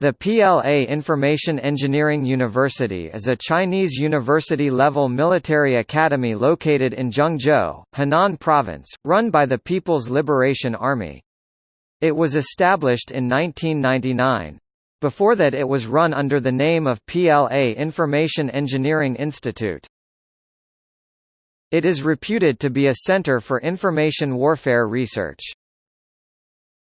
The PLA Information Engineering University is a Chinese university-level military academy located in Zhengzhou, Henan Province, run by the People's Liberation Army. It was established in 1999. Before that it was run under the name of PLA Information Engineering Institute. It is reputed to be a center for information warfare research.